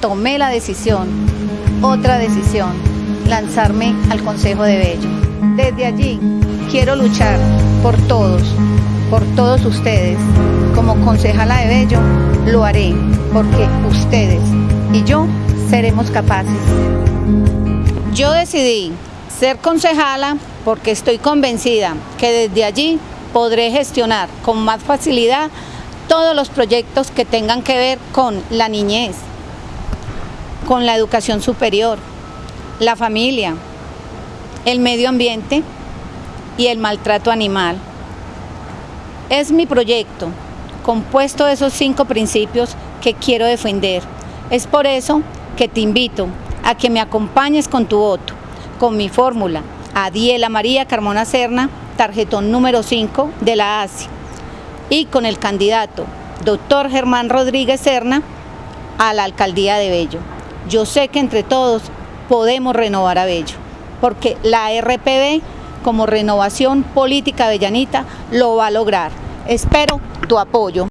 tomé la decisión, otra decisión, lanzarme al Consejo de Bello. Desde allí quiero luchar por todos, por todos ustedes. Como concejala de Bello lo haré porque ustedes y yo seremos capaces. Yo decidí ser concejala porque estoy convencida que desde allí podré gestionar con más facilidad todos los proyectos que tengan que ver con la niñez, con la educación superior, la familia, el medio ambiente y el maltrato animal. Es mi proyecto, compuesto de esos cinco principios que quiero defender. Es por eso que te invito a que me acompañes con tu voto, con mi fórmula, Adiela María Carmona Serna, tarjetón número 5 de la ASI, y con el candidato doctor Germán Rodríguez Serna a la alcaldía de Bello. Yo sé que entre todos podemos renovar a Bello, porque la RPB como renovación política bellanita lo va a lograr. Espero tu apoyo.